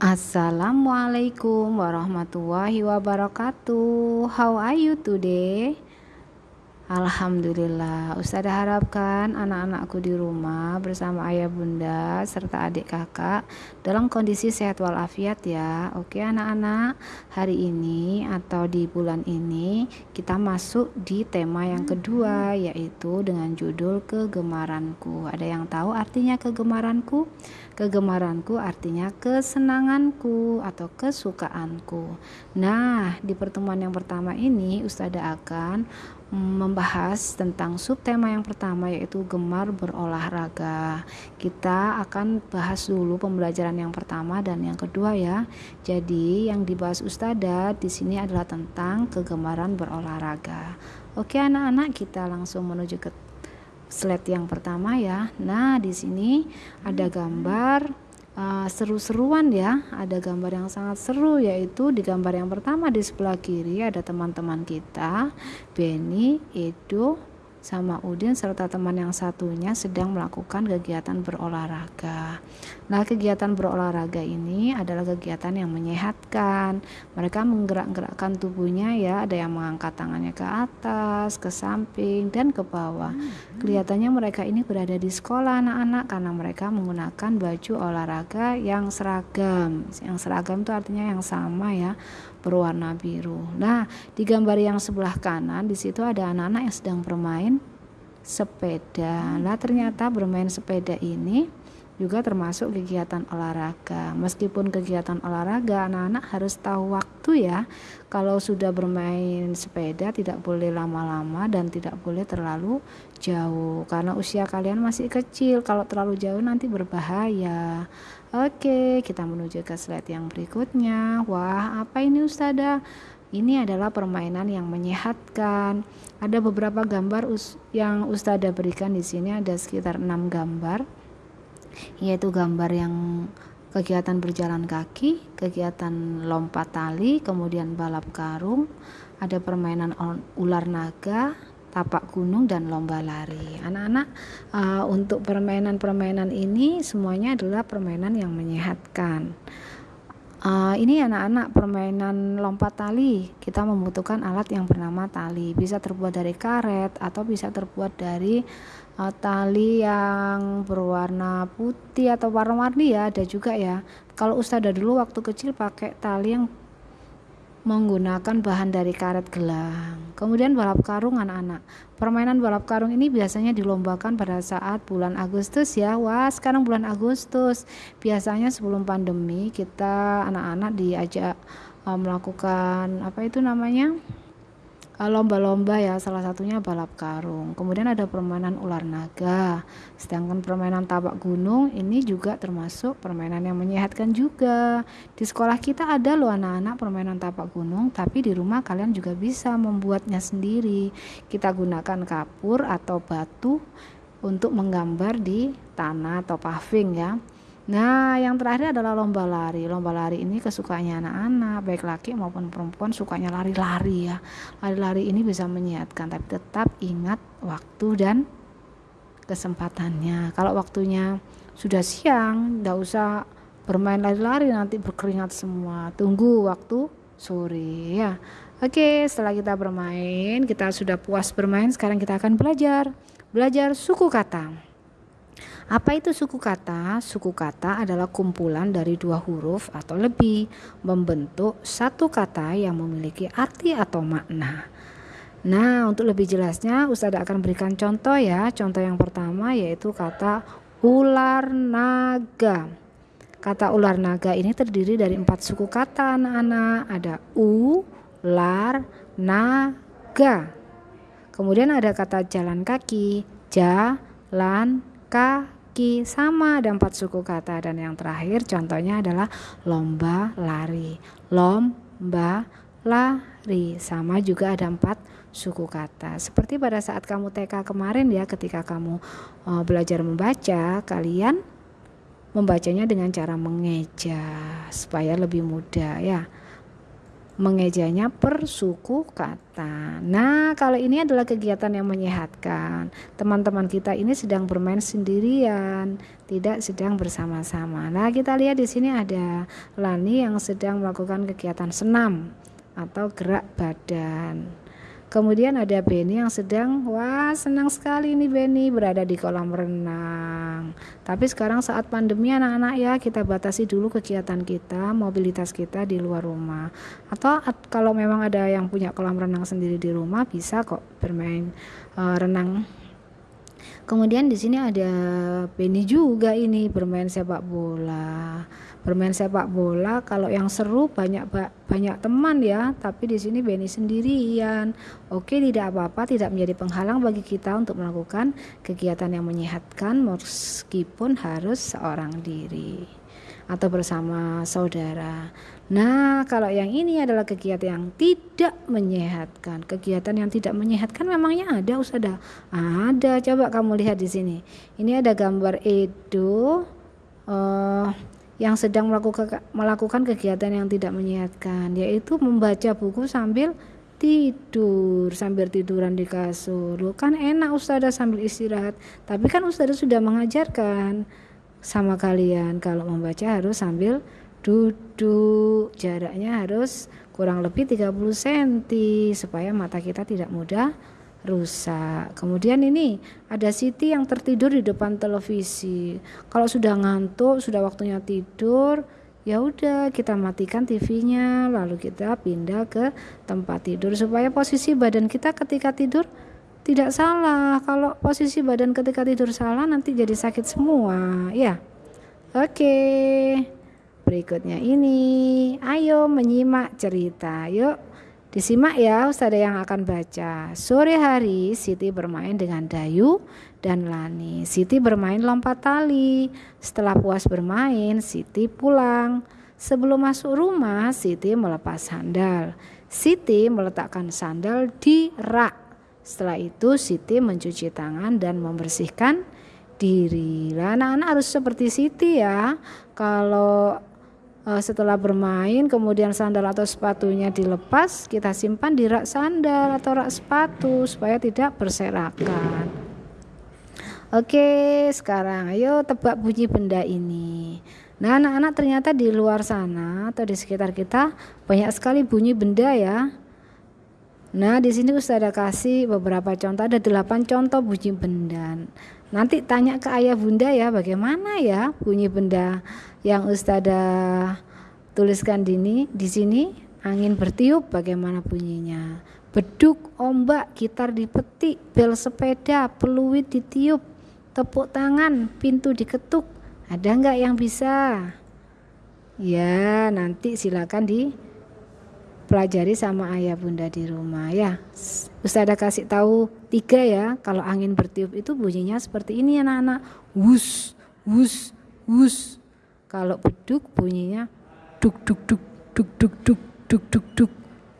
Assalamualaikum warahmatullahi wabarakatuh. How are you today? Alhamdulillah, Ustazah harapkan anak-anakku di rumah bersama ayah bunda serta adik kakak dalam kondisi sehat walafiat ya. Oke anak-anak, hari ini atau di bulan ini kita masuk di tema yang kedua yaitu dengan judul kegemaranku. Ada yang tahu artinya kegemaranku? Kegemaranku artinya kesenanganku atau kesukaanku. Nah, di pertemuan yang pertama ini Ustazah akan membahas tentang subtema yang pertama yaitu gemar berolahraga. Kita akan bahas dulu pembelajaran yang pertama dan yang kedua ya. Jadi yang dibahas Ustazah di sini adalah tentang kegemaran berolahraga. Oke anak-anak kita langsung menuju ke slide yang pertama ya. Nah, di sini ada gambar uh, seru-seruan ya. Ada gambar yang sangat seru yaitu di gambar yang pertama di sebelah kiri ada teman-teman kita, Benny, Edo, sama Udin serta teman yang satunya sedang melakukan kegiatan berolahraga. Nah, kegiatan berolahraga ini adalah kegiatan yang menyehatkan. Mereka menggerak-gerakkan tubuhnya ya, ada yang mengangkat tangannya ke atas, ke samping dan ke bawah. Kelihatannya mereka ini berada di sekolah anak-anak karena mereka menggunakan baju olahraga yang seragam. Yang seragam itu artinya yang sama ya berwarna biru. Nah, di gambar yang sebelah kanan di situ ada anak-anak yang sedang bermain sepeda. Nah, ternyata bermain sepeda ini juga termasuk kegiatan olahraga. Meskipun kegiatan olahraga, anak-anak harus tahu waktu ya. Kalau sudah bermain sepeda tidak boleh lama-lama dan tidak boleh terlalu jauh karena usia kalian masih kecil. Kalau terlalu jauh nanti berbahaya. Oke, kita menuju ke slide yang berikutnya. Wah, apa ini Ustazah? Ini adalah permainan yang menyehatkan. Ada beberapa gambar yang Ustazah berikan di sini ada sekitar 6 gambar. Yaitu gambar yang kegiatan berjalan kaki, kegiatan lompat tali, kemudian balap karung, ada permainan ular naga, tapak gunung dan lomba lari. Anak-anak uh, untuk permainan-permainan ini semuanya adalah permainan yang menyehatkan. Uh, ini anak-anak permainan lompat tali kita membutuhkan alat yang bernama tali bisa terbuat dari karet atau bisa terbuat dari uh, tali yang berwarna putih atau warna-warni ya ada juga ya kalau Ustazah dulu waktu kecil pakai tali yang menggunakan bahan dari karet gelang. Kemudian balap karung anak-anak. Permainan balap karung ini biasanya dilombakan pada saat bulan Agustus ya. Wah, sekarang bulan Agustus. Biasanya sebelum pandemi kita anak-anak diajak uh, melakukan apa itu namanya? Eh, lomba-lomba ya salah satunya balap karung. Kemudian ada permainan ular naga. Sedangkan permainan tapak gunung ini juga termasuk permainan yang menyehatkan juga. Di sekolah kita ada loh anak-anak permainan tapak gunung tapi di rumah kalian juga bisa membuatnya sendiri. Kita gunakan kapur atau batu untuk menggambar di tanah atau paving ya Nah, yang terakhir adalah lomba lari. Lomba lari ini kesukaannya anak-anak, baik laki maupun perempuan sukanya lari-lari ya. Lari-lari ini bisa menyehatkan, tapi tetap ingat waktu dan kesempatannya. Kalau waktunya sudah siang, tidak usah bermain lari-lari nanti berkeringat semua. Tunggu waktu sore ya. Oke, setelah kita bermain, kita sudah puas bermain, sekarang kita akan belajar. Belajar suku kata. Apa itu suku kata? Suku kata adalah kumpulan dari dua huruf atau lebih membentuk satu kata yang memiliki arti atau makna. Nah, untuk lebih jelasnya Ustazah akan berikan contoh ya. Contoh yang pertama yaitu kata ular naga. Kata ular naga ini terdiri dari empat suku kata anak-anak. Ada u, lar, naga. Kemudian ada kata jalan kaki, jalan kaki kaki sama ada empat suku kata. Dan yang terakhir contohnya adalah lomba lari. Lomba lari. Sama juga ada empat suku kata. Seperti pada saat kamu TK kemarin ya ketika kamu uh, belajar membaca kalian membacanya dengan cara mengeja supaya lebih mudah ya mengejanya per suku kata. Nah, kalau ini adalah kegiatan yang menyehatkan. Teman-teman kita ini sedang bermain sendirian, tidak sedang bersama-sama. Nah, kita lihat di sini ada Lani yang sedang melakukan kegiatan senam atau gerak badan. Kemudian ada Benny yang sedang, wah senang sekali nih Benny berada di kolam renang. Tapi sekarang saat pandemi anak-anak ya kita batasi dulu kegiatan kita, mobilitas kita di luar rumah. Atau kalau memang ada yang punya kolam renang sendiri di rumah bisa kok bermain uh, renang Kemudian di sini ada Benny juga ini bermain sepak bola bermain sepak bola kalau yang seru banyak banyak teman ya tapi di sini Benny sendirian oke tidak apa-apa tidak menjadi penghalang bagi kita untuk melakukan kegiatan yang menyehatkan meskipun harus seorang diri atau bersama saudara. Nah, kalau yang ini adalah kegiatan yang tidak menyehatkan. Kegiatan yang tidak menyehatkan memangnya ada, Ustazah? Ada. Coba kamu lihat di sini. Ini ada gambar Edo uh, yang sedang melakukan kegiatan yang tidak menyehatkan yaitu membaca buku sambil tidur sambil tiduran di kasur. Loh, kan enak ustazah sambil istirahat. Tapi kan ustazah sudah mengajarkan sama kalian. Kalau membaca harus sambil duduk. Jaraknya harus kurang lebih 30 cm supaya mata kita tidak mudah rusak. Kemudian ini ada Siti yang tertidur di depan televisi. Kalau sudah ngantuk, sudah waktunya tidur, ya udah kita matikan TV-nya, lalu kita pindah ke tempat tidur supaya posisi badan kita ketika tidur tidak salah. Kalau posisi badan ketika tidur salah nanti jadi sakit semua, ya. Oke. Berikutnya ini, ayo menyimak cerita. Yuk Disimak ya Ustazah yang akan baca. Sore hari Siti bermain dengan Dayu dan Lani. Siti bermain lompat tali. Setelah puas bermain, Siti pulang. Sebelum masuk rumah, Siti melepas sandal. Siti meletakkan sandal di rak. Setelah itu Siti mencuci tangan dan membersihkan diri. Anak-anak harus seperti Siti ya. Kalau setelah bermain kemudian sandal atau sepatunya dilepas kita simpan di rak sandal atau rak sepatu supaya tidak berserakan. Oke sekarang ayo tebak bunyi benda ini. Nah anak-anak ternyata di luar sana atau di sekitar kita banyak sekali bunyi benda ya. Nah, di sini ada kasih beberapa contoh, ada delapan contoh bunyi benda. Nanti tanya ke ayah bunda ya, bagaimana ya bunyi benda yang Ustazah tuliskan dini di sini? Angin bertiup bagaimana bunyinya? Beduk ombak gitar dipetik bel sepeda peluit ditiup tepuk tangan pintu diketuk. Ada nggak yang bisa? Ya nanti silakan di pelajari sama ayah bunda di rumah ya Ustazah kasih tahu tiga ya kalau angin bertiup itu bunyinya seperti ini anak-anak wus wus wus kalau beduk bunyinya duk duk duk duk duk duk duk duk duk.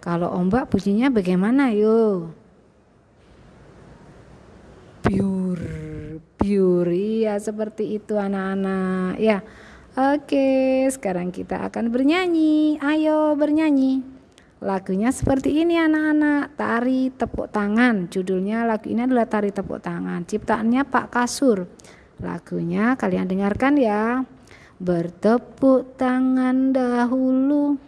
Kalau ombak bunyinya bagaimana yo? Pure, pure ya seperti itu anak-anak ya. Oke, sekarang kita akan bernyanyi. Ayo bernyanyi. Lagunya seperti ini anak-anak, tari tepuk tangan. Judulnya lagu ini adalah tari tepuk tangan. Ciptaannya Pak Kasur. Lagunya kalian dengarkan ya. Bertepuk tangan dahulu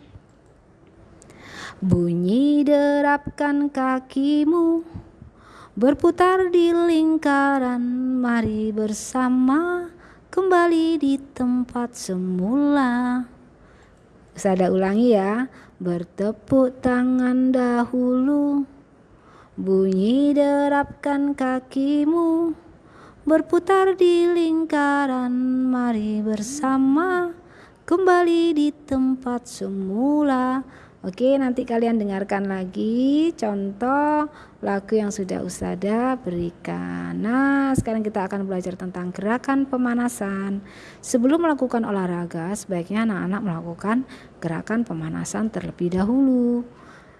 Bunyi derapkan kakimu Berputar di lingkaran Mari bersama Kembali di tempat semula Saya ulangi ya Bertepuk tangan dahulu. Bunyi derapkan kakimu. Berputar di lingkaran. Mari bersama kembali di tempat semula Oke nanti kalian dengarkan lagi contoh lagu yang sudah Ustada berikan. Nah sekarang kita akan belajar tentang gerakan pemanasan. Sebelum melakukan olahraga sebaiknya anak-anak melakukan gerakan pemanasan terlebih dahulu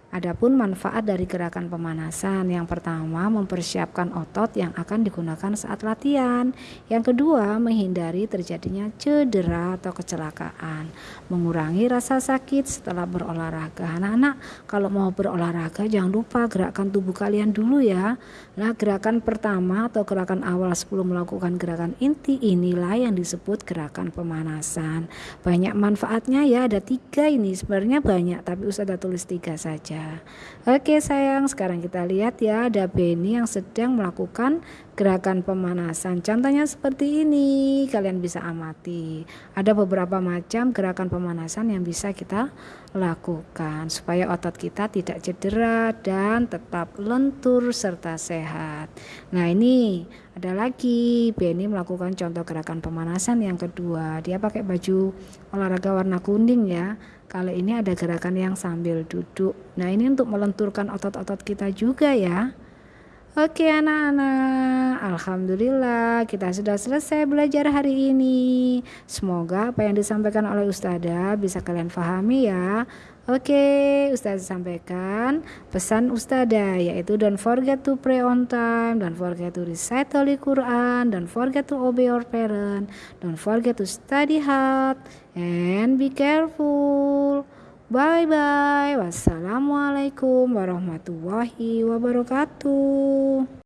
Adapun manfaat dari gerakan pemanasan, yang pertama mempersiapkan otot yang akan digunakan saat latihan. Yang kedua, menghindari terjadinya cedera atau kecelakaan, mengurangi rasa sakit setelah berolahraga. Anak-anak, kalau mau berolahraga jangan lupa gerakan tubuh kalian dulu ya. Nah, gerakan pertama atau gerakan awal sebelum melakukan gerakan inti inilah yang disebut gerakan pemanasan. Banyak manfaatnya ya, ada tiga ini. Sebenarnya banyak, tapi usah tulis tiga saja ya. Oke sayang, sekarang kita lihat ya ada Benny yang sedang melakukan gerakan pemanasan. Contohnya seperti ini, kalian bisa amati. Ada beberapa macam gerakan pemanasan yang bisa kita lakukan supaya otot kita tidak cedera dan tetap lentur serta sehat. Nah, ini ada lagi Benny melakukan contoh gerakan pemanasan yang kedua. Dia pakai baju olahraga warna kuning ya. Kali ini ada gerakan yang sambil duduk. Nah, ini untuk melenturkan otot-otot kita juga ya. Oke anak-anak, Alhamdulillah kita sudah selesai belajar hari ini. Semoga apa yang disampaikan oleh Ustazah bisa kalian pahami ya. Oke, Ustazah sampaikan pesan Ustazah yaitu don't forget to pray on time, don't forget to recite Holy Quran, don't forget to obey your parent, don't forget to study hard, and be careful. Bye bye. Wassalamualaikum warahmatullahi wabarakatuh.